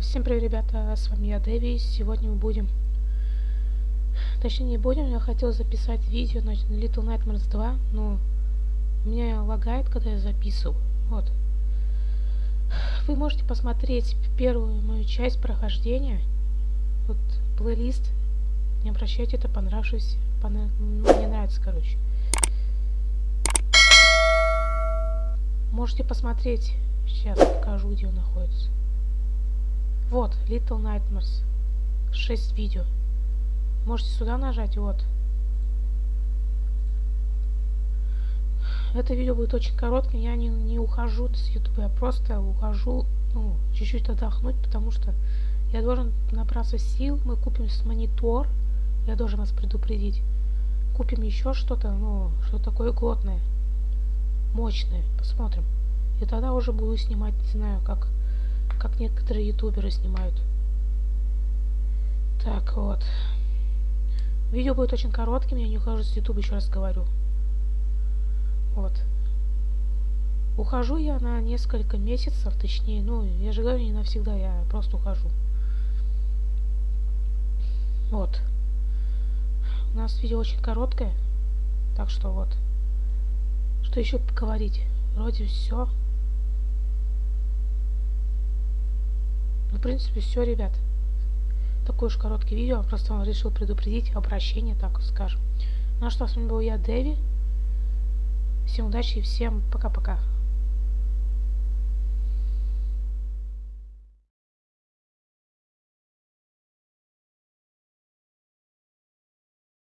Всем привет, ребята, с вами я, Дэви. Сегодня мы будем... Точнее, не будем, я хотел записать видео на Little Nightmares 2, но меня лагает, когда я записываю. Вот. Вы можете посмотреть первую мою часть прохождения. Вот плейлист. Не обращайте, это понравившись. Пон... Мне нравится, короче. Можете посмотреть. Сейчас покажу, где он находится. Вот, Little Nightmares. 6 видео. Можете сюда нажать, вот. Это видео будет очень коротким, я не, не ухожу с YouTube, я просто ухожу, ну, чуть-чуть отдохнуть, потому что я должен набраться сил, мы купим с монитор, я должен вас предупредить. Купим еще что-то, ну, что такое годное, мощное, посмотрим. И тогда уже буду снимать, не знаю, как как некоторые ютуберы снимают. Так, вот. Видео будет очень коротким, я не ухожу с ютуба, еще раз говорю. Вот. Ухожу я на несколько месяцев, точнее, ну, я же говорю, не навсегда, я просто ухожу. Вот. У нас видео очень короткое, так что вот. Что еще поговорить? Вроде все. Ну, в принципе, все, ребят. Такое уж короткое видео. Просто он решил предупредить обращение, так скажем. Ну а что, с вами был я, Дэви. Всем удачи и всем пока-пока.